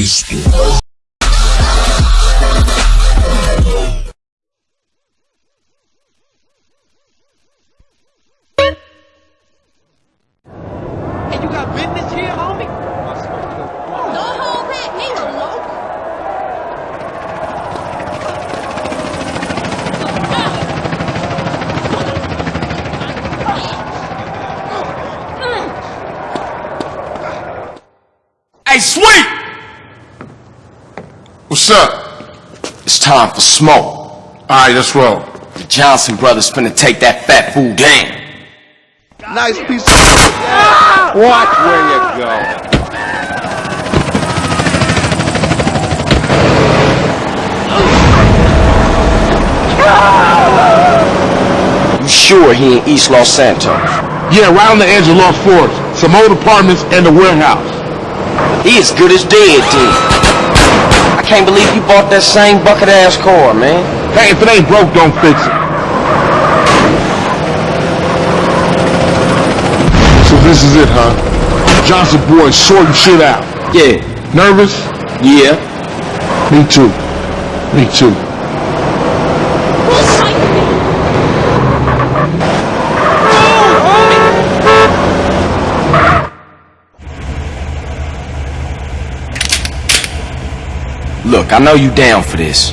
Cristo. Time for smoke. Alright, let's roll. The Johnson brothers finna take that fat fool down. Nice piece of Watch where you go. You sure he in East Los Santos? Yeah, right on the edge of Los Flores. Some old apartments and a warehouse. He as good as dead, then. Can't believe you bought that same bucket-ass car, man. Hey, if it ain't broke, don't fix it. So this is it, huh? Johnson boy sorting shit out. Yeah. Nervous? Yeah. Me too. Me too. Look, I know you down for this,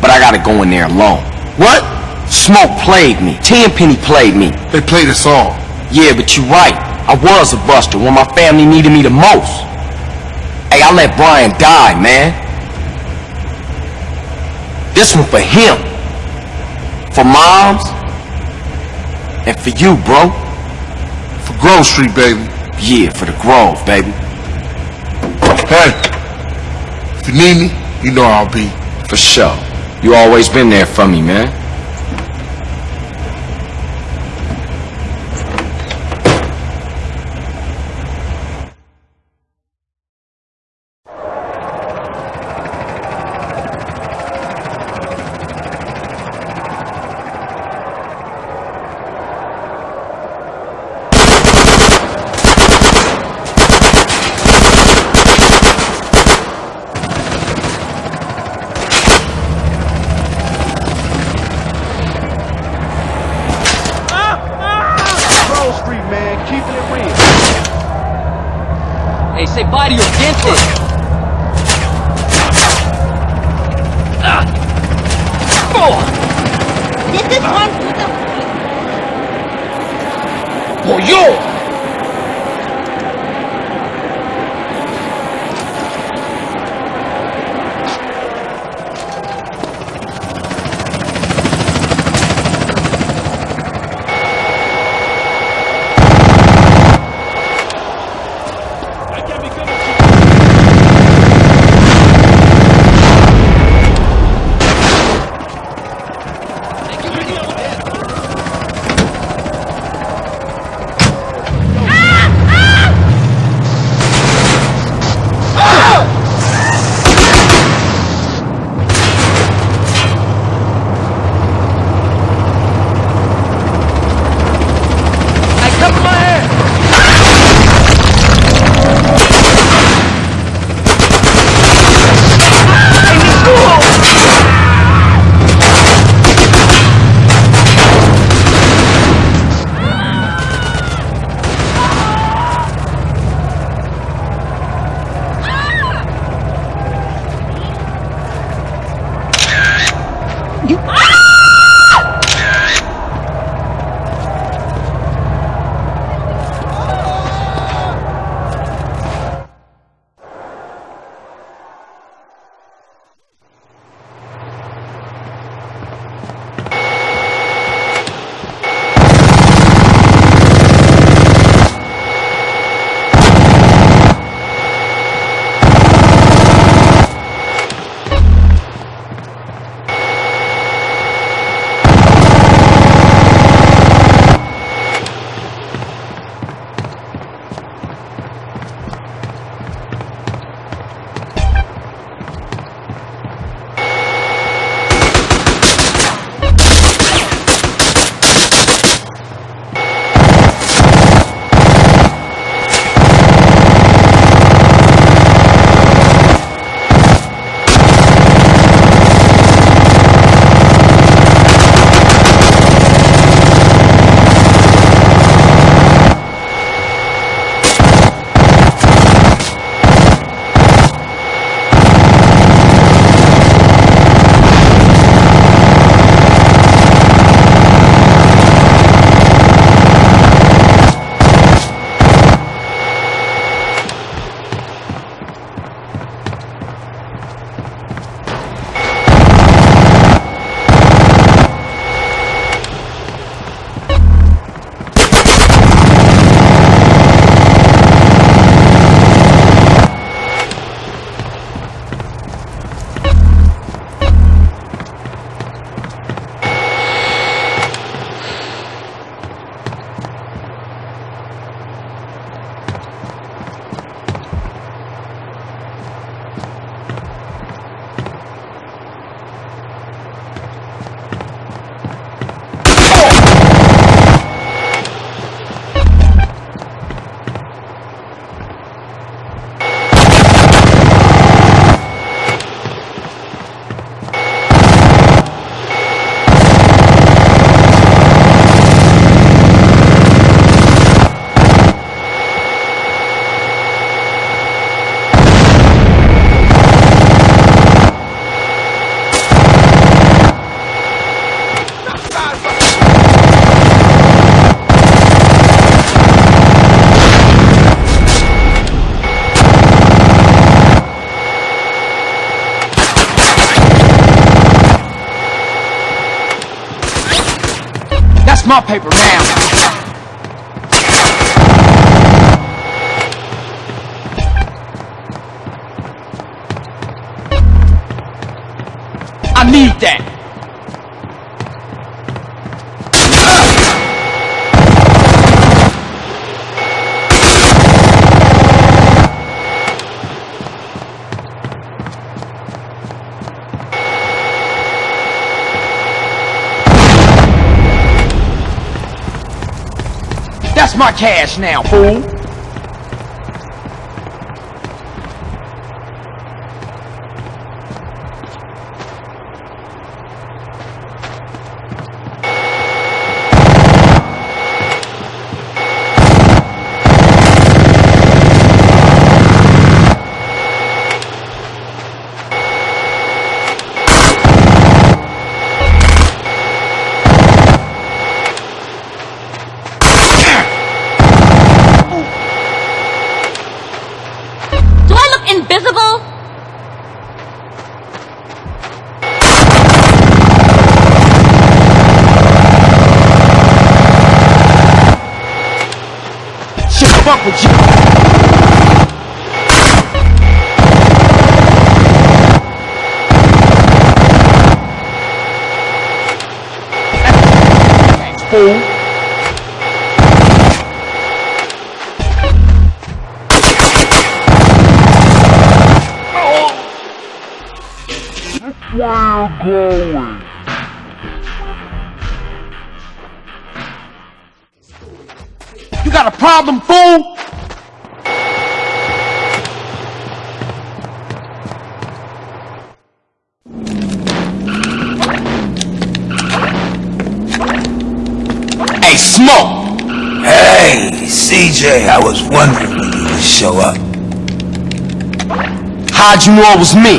but I gotta go in there alone. What? Smoke played me. Tenpenny played me. They played us all. Yeah, but you're right. I was a buster when my family needed me the most. Hey, I let Brian die, man. This one for him. For moms. And for you, bro. For Grove Street, baby. Yeah, for the Grove, baby. Hey, if you need me, you know I'll be. For sure. You always been there for me, man. Grove Street, man, keeping it real. Hey, say bye to your dentist. Ah. Oh, This is one for the oh, yo! My paper now. I need that. My cash now, fool. Hey, Smoke! Hey, CJ, I was wondering when you would show up. How'd you know it was me?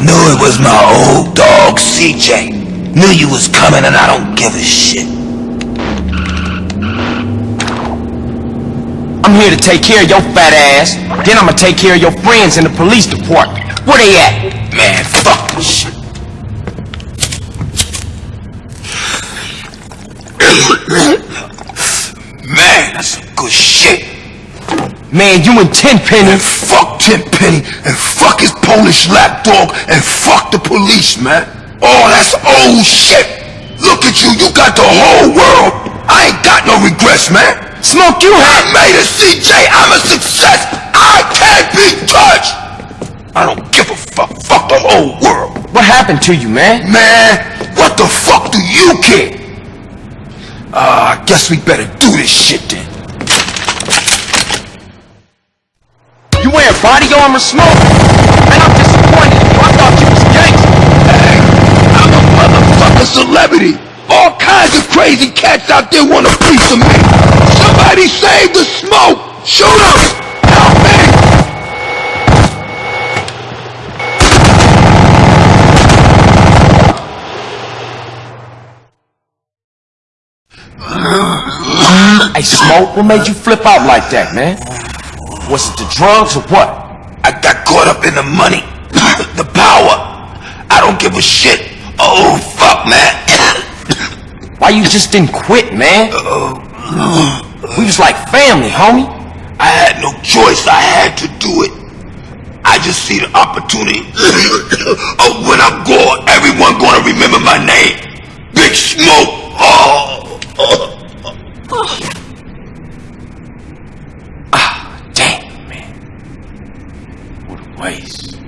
Knew it was my old dog, CJ. Knew you was coming and I don't give a shit. I'm here to take care of your fat ass. Then I'ma take care of your friends in the police department. Where they at? Man, fuck this shit. Man, that's some good shit. Man, you and Tenpenny. And fuck Tenpenny, and fuck his Polish lapdog, and fuck the police, man. Oh, that's old shit. Look at you, you got the whole world. I ain't got no regrets, man. Smoke, you I had made a CJ, I'm a success. I can't be touched. I don't give a fuck. Fuck the whole world. What happened to you, man? Man, what the fuck do you care? Uh, I guess we better do this shit then. You wearing body armor, Smoke? Man, I'm disappointed. I thought you was gangster. Hey, I'm a motherfucking celebrity. All kinds of crazy cats out there want a piece of me. Somebody save the smoke. Shoot him. Help me. Hey, Smoke, what made you flip out like that, man? Was it the drugs or what? I got caught up in the money, the power. I don't give a shit. Oh, fuck, man. Why you just didn't quit, man? Uh, we was like family, homie. I had no choice. I had to do it. I just see the opportunity. oh, when I'm gone, everyone gonna remember my name. Big Smoke. Oh. Damn, man. Waste.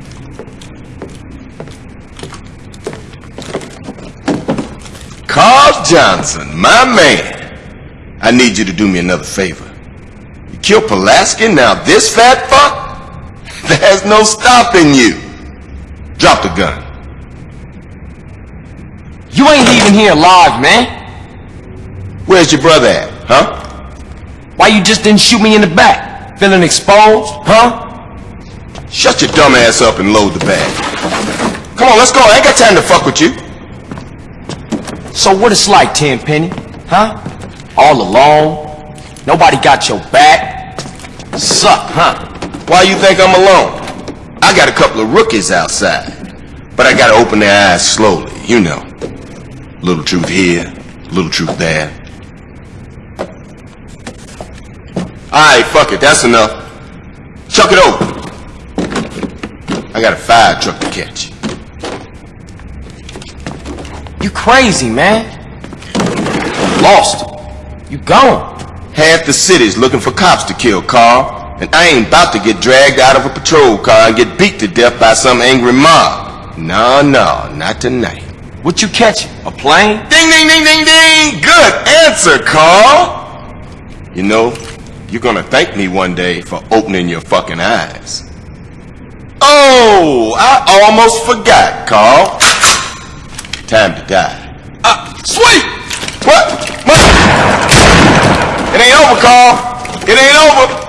Carl Johnson, my man. I need you to do me another favor. You killed Pulaski, now this fat fuck? There's no stopping you. Drop the gun. You ain't leaving here alive, man. Where's your brother at, huh? Why you just didn't shoot me in the back? Feeling exposed, huh? Shut your dumb ass up and load the bag. Come on, let's go. I ain't got time to fuck with you. So what it's like, Tenpenny? Huh? All alone? Nobody got your back? Suck, huh? Why you think I'm alone? I got a couple of rookies outside. But I gotta open their eyes slowly, you know. Little truth here, little truth there. Alright, fuck it, that's enough. Chuck it over. I got a fire truck to catch. You crazy, man. Lost. You gone. Half the city's looking for cops to kill, Carl. And I ain't about to get dragged out of a patrol car and get beat to death by some angry mob. No, no, not tonight. What you catching? A plane? Ding, ding, ding, ding, ding! Good answer, Carl! You know, you're gonna thank me one day for opening your fucking eyes. Oh, I almost forgot, Carl. Time to die. Uh, sweet! What? What? It ain't over, Carl. It ain't over.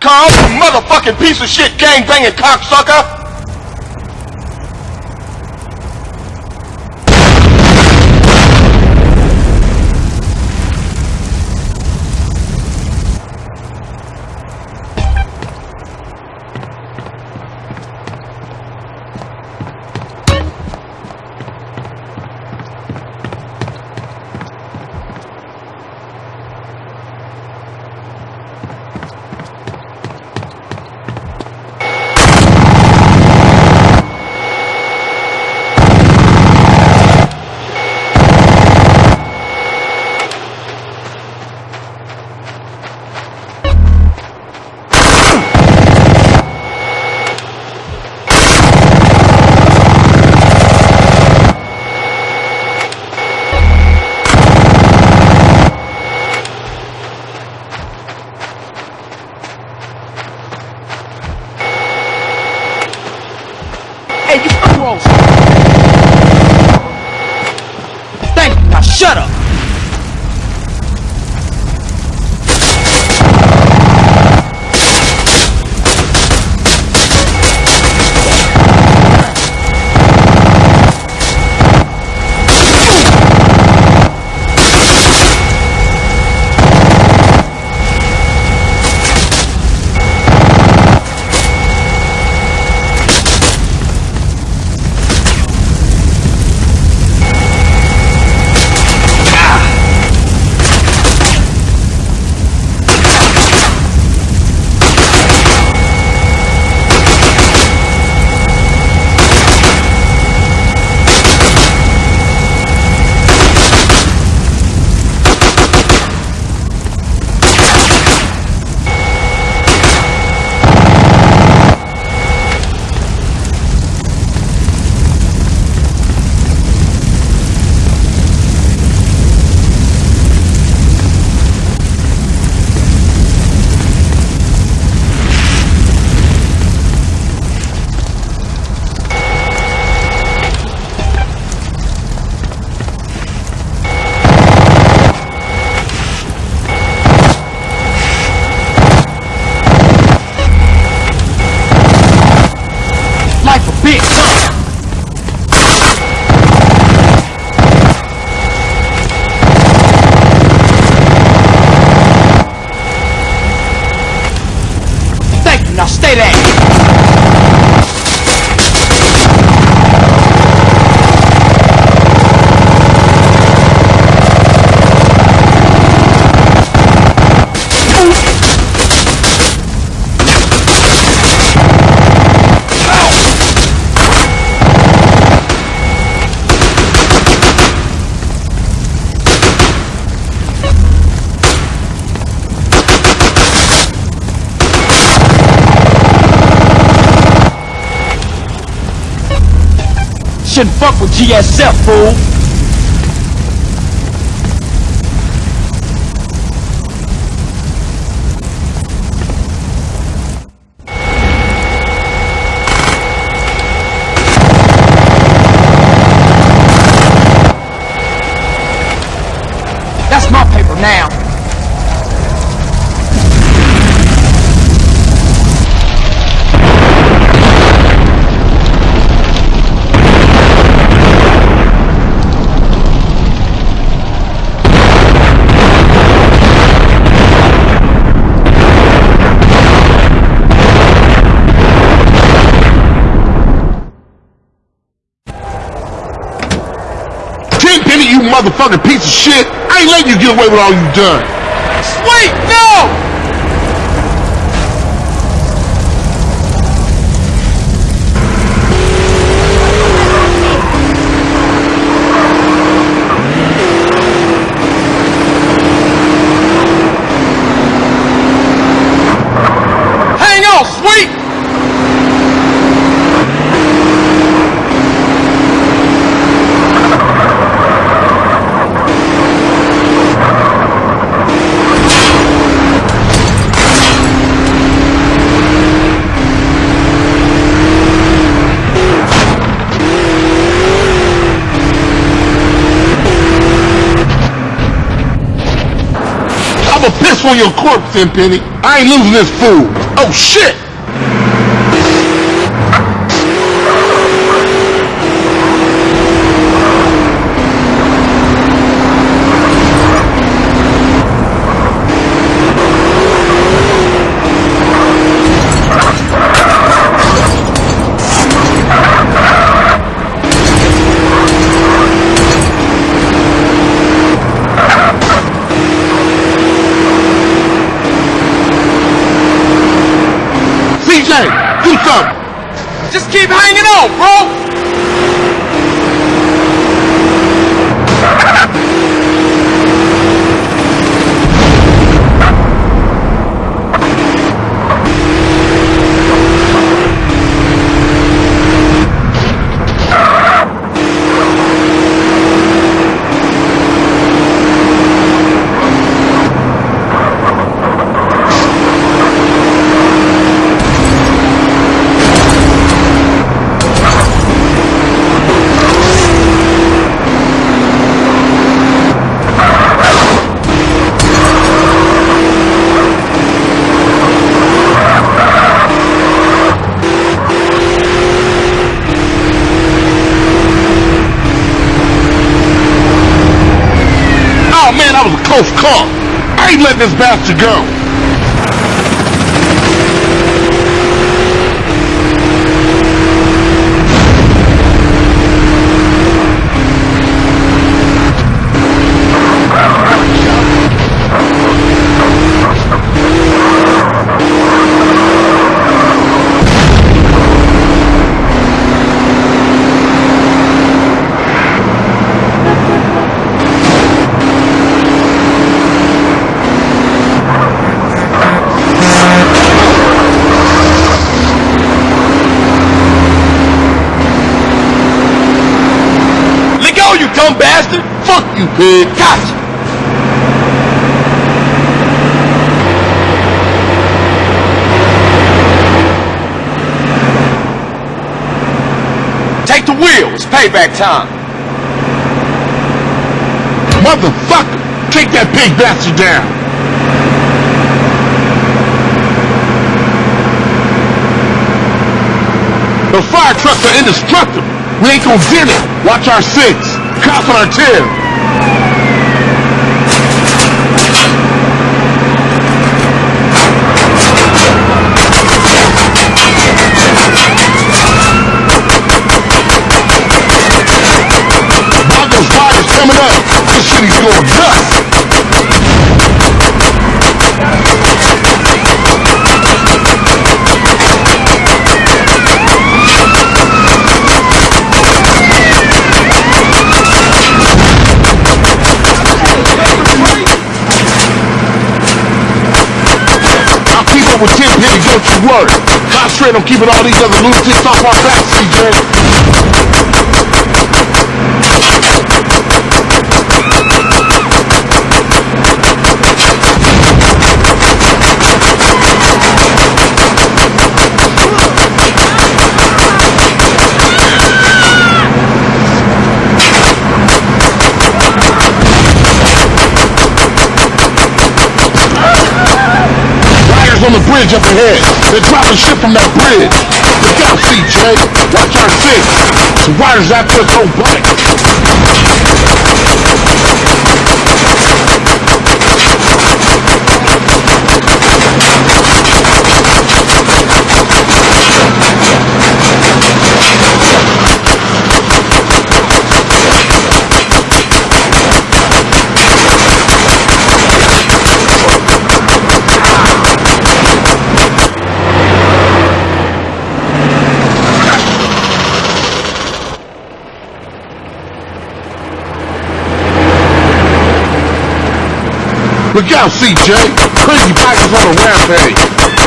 Carl, you motherfucking piece of shit gang-banging cocksucker! GSF, fool. That's my paper now. Tenpenny, you motherfucking piece of shit. I ain't letting you get away with all you done. sweet! No! Hang on, sweet! I'ma piss on your corpse, then, Penny. I ain't losing this fool. Oh shit! CJ, do something. Just keep hanging on, bro! Oh man, that was a close call. I ain't letting this bastard go. Let go, you dumb bastard! Pig. Gotcha! Take the wheel, it's payback time. Motherfucker, take that pig bastard down. The fire trucks are indestructible. We ain't gonna get it. Watch our six. Cops on our tail. This city's going nuts. I'll keep up with Don't you worry. Concentrate on keeping all these other lunatics off our backs, CJ. On the bridge up ahead. They're dropping shit from that bridge. Look out, CJ. Watch our six. The riders after us on bike. Look out, CJ. Crazy bikers on a rampage.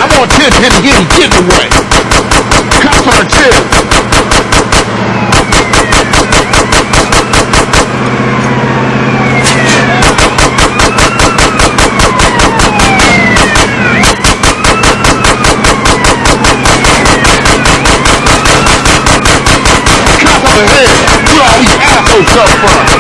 I'm on Tenpenny getting getting away. Cops on our tail. Cop on the head. Where all these assholes come from?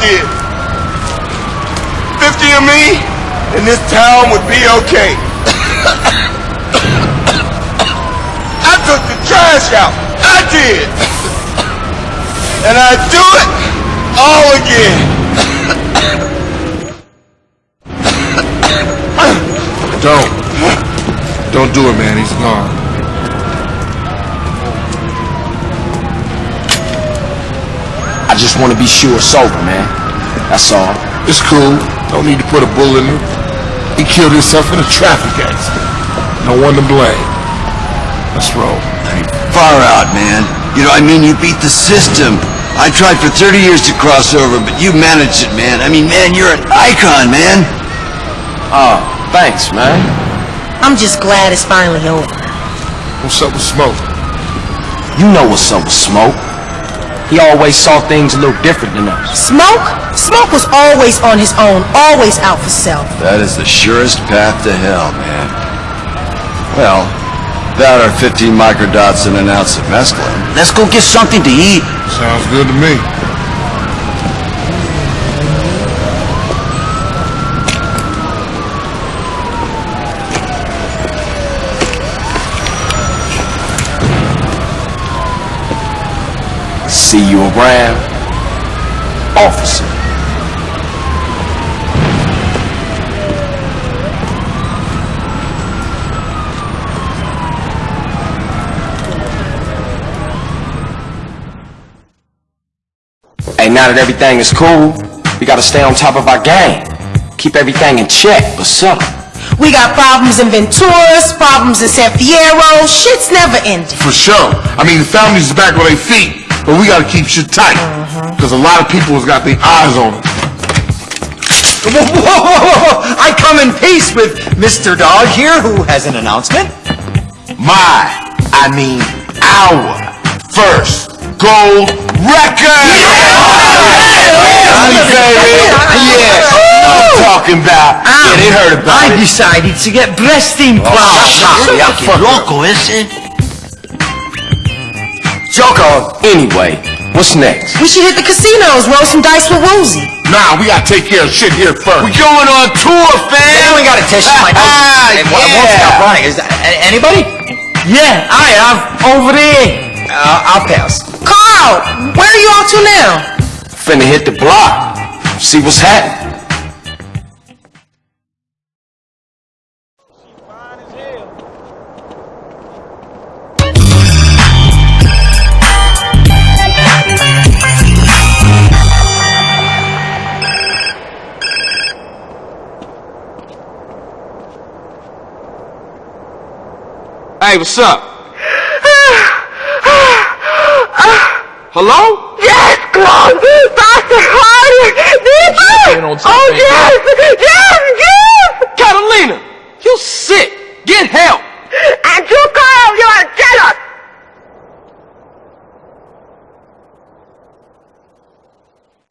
Did. 50 of me, and this town would be okay. I took the trash out. I did. And I do it all again. Don't. Don't do it, man. He's gone. Just want to be sure it's over, man. That's all. It's cool. Don't need to put a bullet in him. He killed himself in a traffic accident. No one to blame. Let's roll. Hey, Far out, man. You know, I mean, you beat the system. I tried for 30 years to cross over, but you managed it, man. I mean, man, you're an icon, man. Oh, thanks, man. I'm just glad it's finally over. What's up with Smoke? You know what's up with Smoke. He always saw things a little different than us. Smoke? Smoke was always on his own, always out for self. That is the surest path to hell, man. Well, that or 15 microdots and an ounce of mescaline. Let's go get something to eat. Sounds good to me. See you around, officer. Hey, now that everything is cool, we gotta stay on top of our game. Keep everything in check. What's up? We got problems in Venturas, problems in San Fierro. Shit's never ending. For sure. I mean, the family's back on their feet, but we gotta keep shit tight. Because a lot of people has got their eyes on us. Whoa, whoa, whoa, whoa. I come in peace with Madd Dogg here, who has an announcement. My, I mean, our first gold record! Yeah, I'm talking about. Yeah, they heard about I it. decided to get breast implants. Oh, loco, ese. Joko. Anyway, what's next? We should hit the casinos, roll some dice with Woozie. Nah, we gotta take care of shit here first. We going on tour, fam. Anyone got a tissue? My nose Ah, it won't- it won't yeah. stop running. Is that anybody? Yeah, I am. Over there. Uh, I'll pass. Carl, where are you off to now? Finna hit the block. See what's happening. Hey, what's up? Hello? Yes, close! Dr. Carter! Deeper! Oh, yes! Yes, yes! Catalina, you sick. Get help. And you call your jealous.